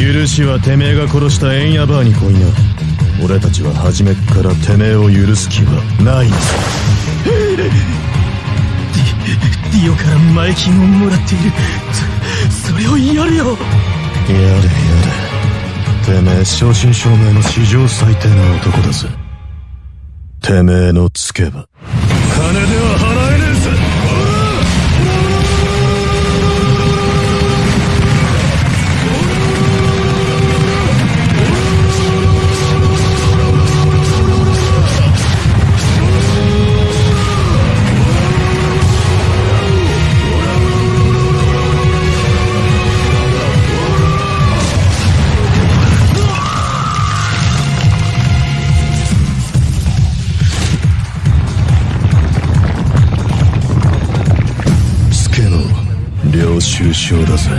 許しはてめえが殺したエンヤバーに来いな俺たちは初めっからてめえを許す気はない。んだディオから前金をもらっている。そそれをやるよ。やれやれ。てめえ正真正銘の史上最低な男だぜ。てめえのつけば。金では領収書だぜ